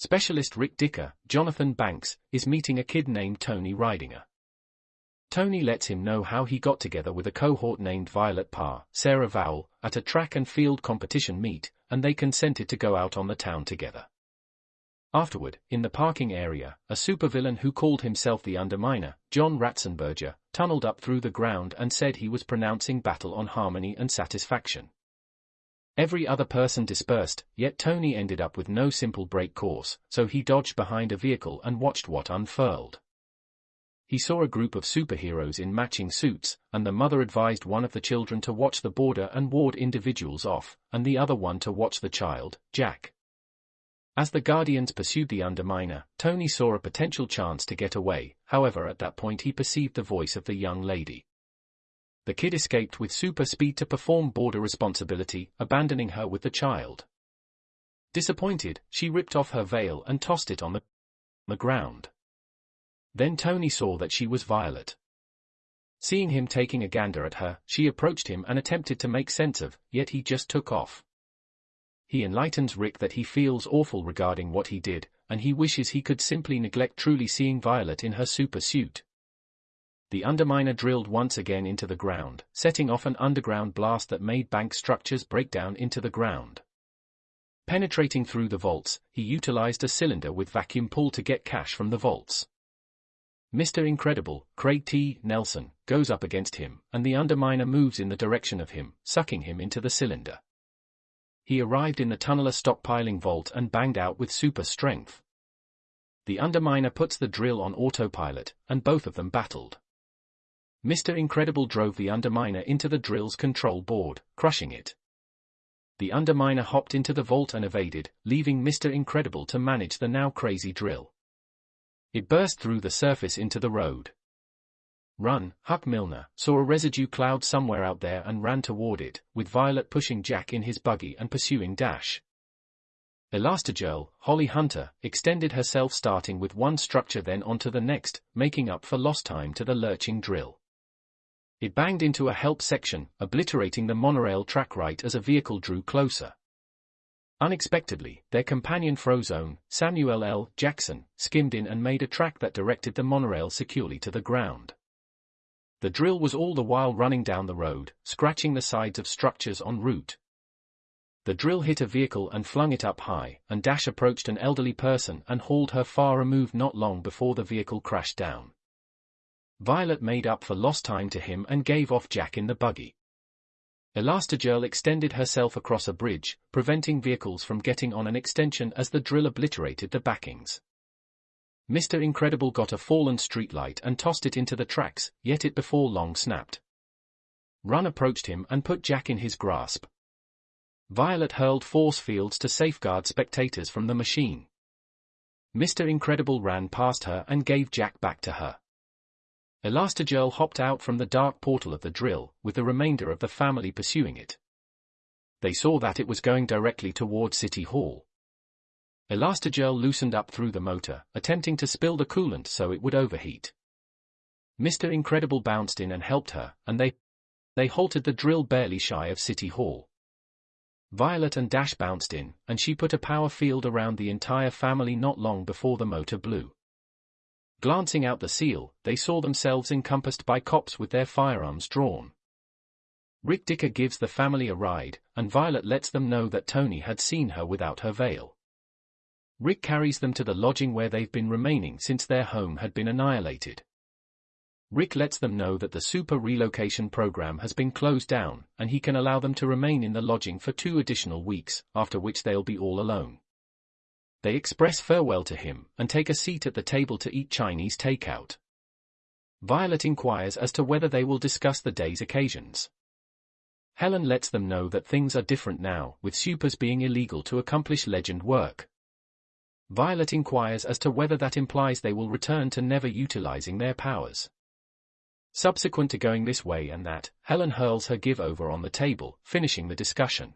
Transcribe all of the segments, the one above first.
Specialist Rick Dicker, Jonathan Banks, is meeting a kid named Tony Rydinger. Tony lets him know how he got together with a cohort named Violet Parr, Sarah Vowell, at a track and field competition meet, and they consented to go out on the town together. Afterward, in the parking area, a supervillain who called himself the Underminer, John Ratzenberger, tunneled up through the ground and said he was pronouncing battle on harmony and satisfaction. Every other person dispersed, yet Tony ended up with no simple break course, so he dodged behind a vehicle and watched what unfurled. He saw a group of superheroes in matching suits, and the mother advised one of the children to watch the border and ward individuals off, and the other one to watch the child, Jack. As the Guardians pursued the Underminer, Tony saw a potential chance to get away, however at that point he perceived the voice of the young lady the kid escaped with super speed to perform border responsibility, abandoning her with the child. Disappointed, she ripped off her veil and tossed it on the, the ground. Then Tony saw that she was Violet. Seeing him taking a gander at her, she approached him and attempted to make sense of, yet he just took off. He enlightens Rick that he feels awful regarding what he did, and he wishes he could simply neglect truly seeing Violet in her super suit the underminer drilled once again into the ground, setting off an underground blast that made bank structures break down into the ground. Penetrating through the vaults, he utilized a cylinder with vacuum pull to get cash from the vaults. Mr. Incredible, Craig T. Nelson, goes up against him, and the underminer moves in the direction of him, sucking him into the cylinder. He arrived in the tunneler stockpiling vault and banged out with super strength. The underminer puts the drill on autopilot, and both of them battled. Mr. Incredible drove the Underminer into the drill's control board, crushing it. The Underminer hopped into the vault and evaded, leaving Mr. Incredible to manage the now crazy drill. It burst through the surface into the road. Run, Huck Milner, saw a residue cloud somewhere out there and ran toward it, with Violet pushing Jack in his buggy and pursuing Dash. Elastigirl, Holly Hunter, extended herself starting with one structure then onto the next, making up for lost time to the lurching drill. It banged into a help section, obliterating the monorail track right as a vehicle drew closer. Unexpectedly, their companion Frozone, Samuel L. Jackson, skimmed in and made a track that directed the monorail securely to the ground. The drill was all the while running down the road, scratching the sides of structures en route. The drill hit a vehicle and flung it up high, and Dash approached an elderly person and hauled her far removed not long before the vehicle crashed down. Violet made up for lost time to him and gave off Jack in the buggy. Elastigirl extended herself across a bridge, preventing vehicles from getting on an extension as the drill obliterated the backings. Mr. Incredible got a fallen streetlight and tossed it into the tracks, yet it before long snapped. Run approached him and put Jack in his grasp. Violet hurled force fields to safeguard spectators from the machine. Mr. Incredible ran past her and gave Jack back to her. Elastigirl hopped out from the dark portal of the drill, with the remainder of the family pursuing it. They saw that it was going directly toward City Hall. Elastigirl loosened up through the motor, attempting to spill the coolant so it would overheat. Mr. Incredible bounced in and helped her, and they they halted the drill barely shy of City Hall. Violet and Dash bounced in, and she put a power field around the entire family not long before the motor blew. Glancing out the seal, they saw themselves encompassed by cops with their firearms drawn. Rick Dicker gives the family a ride, and Violet lets them know that Tony had seen her without her veil. Rick carries them to the lodging where they've been remaining since their home had been annihilated. Rick lets them know that the super relocation program has been closed down, and he can allow them to remain in the lodging for two additional weeks, after which they'll be all alone. They express farewell to him and take a seat at the table to eat Chinese takeout. Violet inquires as to whether they will discuss the day's occasions. Helen lets them know that things are different now, with supers being illegal to accomplish legend work. Violet inquires as to whether that implies they will return to never utilizing their powers. Subsequent to going this way and that, Helen hurls her give-over on the table, finishing the discussion.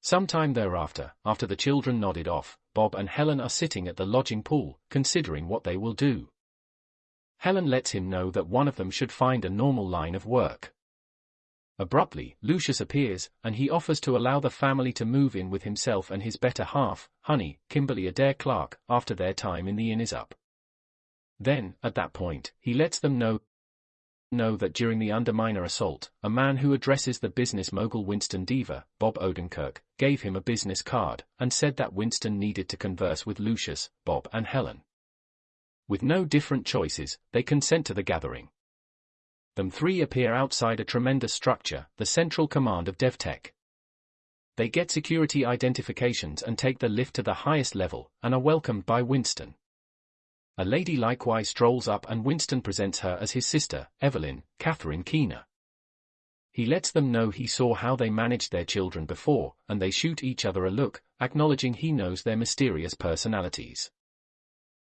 Sometime thereafter, after the children nodded off, Bob and Helen are sitting at the lodging pool, considering what they will do. Helen lets him know that one of them should find a normal line of work. Abruptly, Lucius appears, and he offers to allow the family to move in with himself and his better half, Honey, Kimberly Adair Clark, after their time in the inn is up. Then, at that point, he lets them know know that during the underminer assault, a man who addresses the business mogul Winston Deavor, Bob Odenkirk, gave him a business card, and said that Winston needed to converse with Lucius, Bob and Helen. With no different choices, they consent to the gathering. Them three appear outside a tremendous structure, the Central Command of DevTech. They get security identifications and take the lift to the highest level, and are welcomed by Winston. A lady likewise strolls up and Winston presents her as his sister, Evelyn, Catherine Keener. He lets them know he saw how they managed their children before, and they shoot each other a look, acknowledging he knows their mysterious personalities.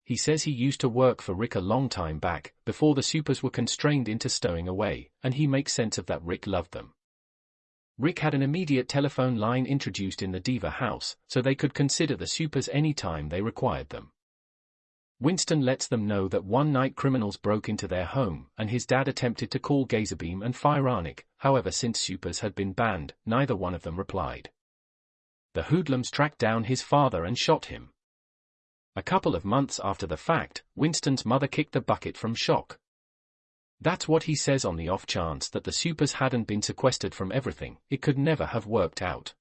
He says he used to work for Rick a long time back, before the supers were constrained into stowing away, and he makes sense of that Rick loved them. Rick had an immediate telephone line introduced in the Deavor house, so they could consider the supers any time they required them. Winston lets them know that one night criminals broke into their home, and his dad attempted to call Gazerbeam and Fironic, however since supers had been banned, neither one of them replied. The hoodlums tracked down his father and shot him. A couple of months after the fact, Winston's mother kicked the bucket from shock. That's what he says on the off chance that the supers hadn't been sequestered from everything, it could never have worked out.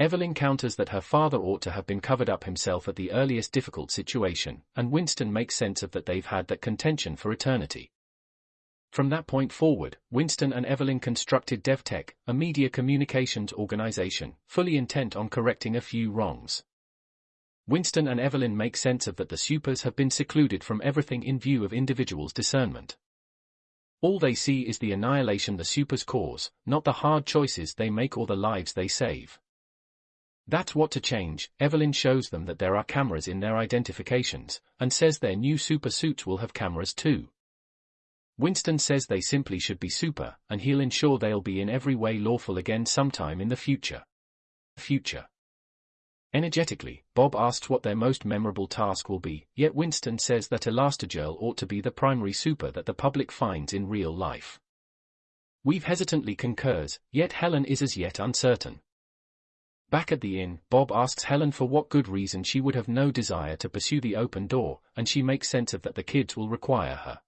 Evelyn counters that her father ought to have been covered up himself at the earliest difficult situation, and Winston makes sense of that they've had that contention for eternity. From that point forward, Winston and Evelyn constructed DevTech, a media communications organization, fully intent on correcting a few wrongs. Winston and Evelyn make sense of that the supers have been secluded from everything in view of individuals' discernment. All they see is the annihilation the supers cause, not the hard choices they make or the lives they save. That's what to change. Evelyn shows them that there are cameras in their identifications, and says their new super suits will have cameras too. Winston says they simply should be super, and he'll ensure they'll be in every way lawful again sometime in the future. Future. Energetically, Bob asks what their most memorable task will be, yet Winston says that Elastigirl ought to be the primary super that the public finds in real life. Weave hesitantly concurs, yet Helen is as yet uncertain. Back at the inn, Bob asks Helen for what good reason she would have no desire to pursue the open door, and she makes sense of that the kids will require her.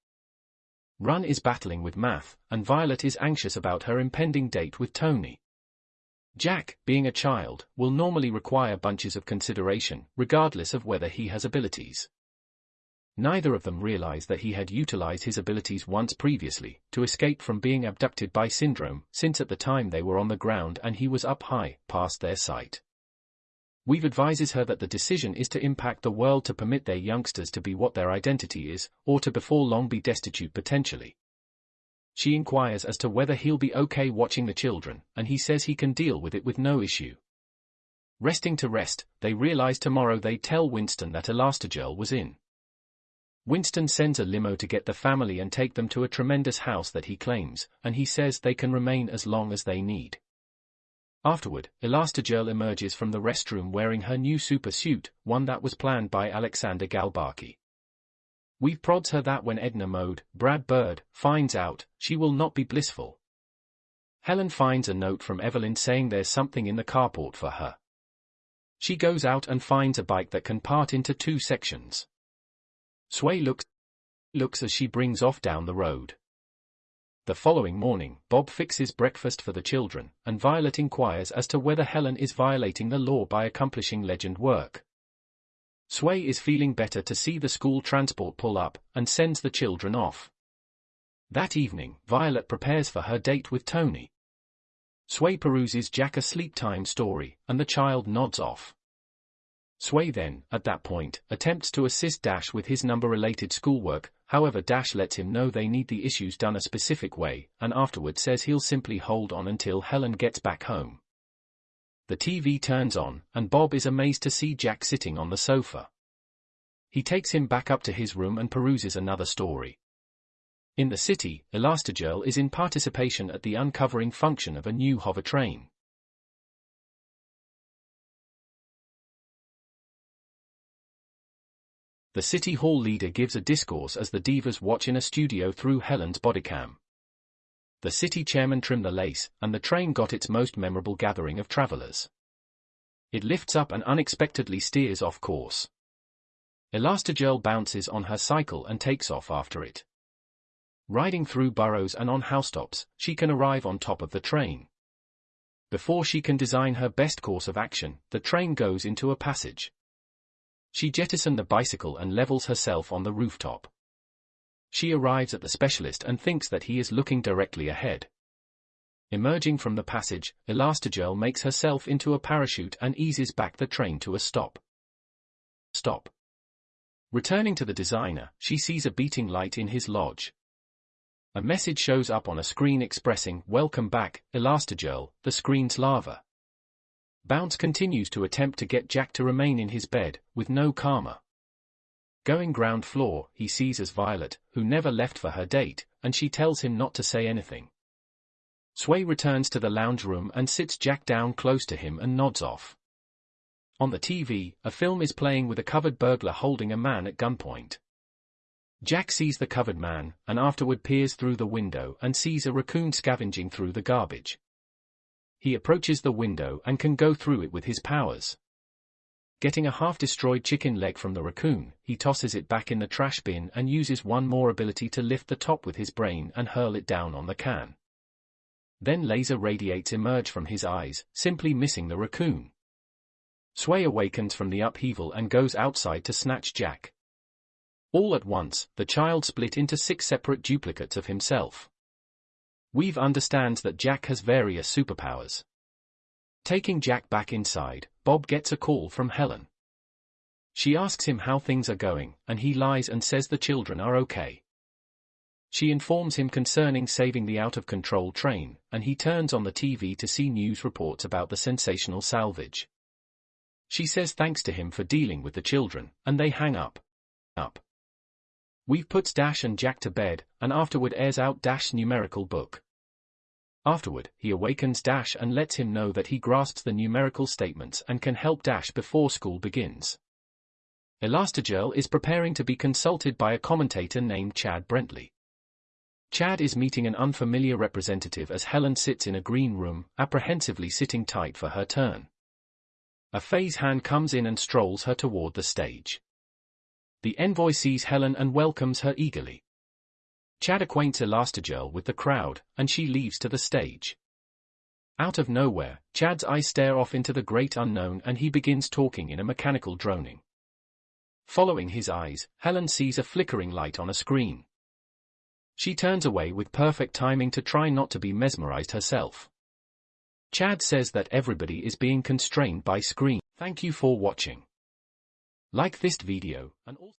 Run is battling with math, and Violet is anxious about her impending date with Tony. Jack, being a child, will normally require bunches of consideration, regardless of whether he has abilities. Neither of them realize that he had utilized his abilities once previously, to escape from being abducted by Syndrome, since at the time they were on the ground and he was up high, past their sight. Weave advises her that the decision is to impact the world to permit their youngsters to be what their identity is, or to before long be destitute potentially. She inquires as to whether he'll be okay watching the children, and he says he can deal with it with no issue. Resting to rest, they realize tomorrow they tell Winston that Elastigirl was in. Winston sends a limo to get the family and take them to a tremendous house that he claims, and he says they can remain as long as they need. Afterward, Elastigirl emerges from the restroom wearing her new super suit, one that was planned by Alexander Galbaki. Weave prods her that when Edna Mode, Brad Bird, finds out, she will not be blissful. Helen finds a note from Evelyn saying there's something in the carport for her. She goes out and finds a bike that can part into two sections. Sway looks, looks as she brings off down the road. The following morning, Bob fixes breakfast for the children, and Violet inquires as to whether Helen is violating the law by accomplishing legend work. Sway is feeling better to see the school transport pull up, and sends the children off. That evening, Violet prepares for her date with Tony. Sway peruses Jack a sleep time story, and the child nods off. Sway then, at that point, attempts to assist Dash with his number-related schoolwork, however Dash lets him know they need the issues done a specific way, and afterward says he'll simply hold on until Helen gets back home. The TV turns on, and Bob is amazed to see Jack sitting on the sofa. He takes him back up to his room and peruses another story. In the city, Elastigirl is in participation at the uncovering function of a new hover train. The City Hall leader gives a discourse as the Deavors watch in a studio through Helen's bodycam. The city chairman trim the lace, and the train got its most memorable gathering of travelers. It lifts up and unexpectedly steers off course. Elastigirl bounces on her cycle and takes off after it. Riding through burrows and on housetops, she can arrive on top of the train. Before she can design her best course of action, the train goes into a passage. She jettisons the bicycle and levels herself on the rooftop. She arrives at the specialist and thinks that he is looking directly ahead. Emerging from the passage, Elastigirl makes herself into a parachute and eases back the train to a stop. Stop. Returning to the designer, she sees a beating light in his lodge. A message shows up on a screen expressing, Welcome back, Elastigirl, the Screenslaver. Bounce continues to attempt to get Jack to remain in his bed, with no karma. Going ground floor, he sees as Violet, who never left for her date, and she tells him not to say anything. Sway returns to the lounge room and sits Jack down close to him and nods off. On the TV, a film is playing with a covered burglar holding a man at gunpoint. Jack sees the covered man, and afterward peers through the window and sees a raccoon scavenging through the garbage. He approaches the window and can go through it with his powers. Getting a half-destroyed chicken leg from the raccoon, he tosses it back in the trash bin and uses one more ability to lift the top with his brain and hurl it down on the can. Then laser radiates emerge from his eyes, simply missing the raccoon. Sway awakens from the upheaval and goes outside to snatch Jack. All at once, the child split into six separate duplicates of himself. Weave understands that Jack has various superpowers. Taking Jack back inside, Bob gets a call from Helen. She asks him how things are going, and he lies and says the children are okay. She informs him concerning saving the out-of-control train, and he turns on the TV to see news reports about the sensational salvage. She says thanks to him for dealing with the children, and they hang up. Up. Weave puts Dash and Jack to bed, and afterward airs out Dash's numerical book. Afterward, he awakens Dash and lets him know that he grasps the numerical statements and can help Dash before school begins. Elastigirl is preparing to be consulted by a commentator named Chad Brentley. Chad is meeting an unfamiliar representative as Helen sits in a green room, apprehensively sitting tight for her turn. A phase hand comes in and strolls her toward the stage. The envoy sees Helen and welcomes her eagerly. Chad acquaints Elastigirl with the crowd, and she leaves to the stage. Out of nowhere, Chad's eyes stare off into the great unknown and he begins talking in a mechanical droning. Following his eyes, Helen sees a flickering light on a screen. She turns away with perfect timing to try not to be mesmerized herself. Chad says that everybody is being constrained by screen. Thank you for watching. Like this video, and also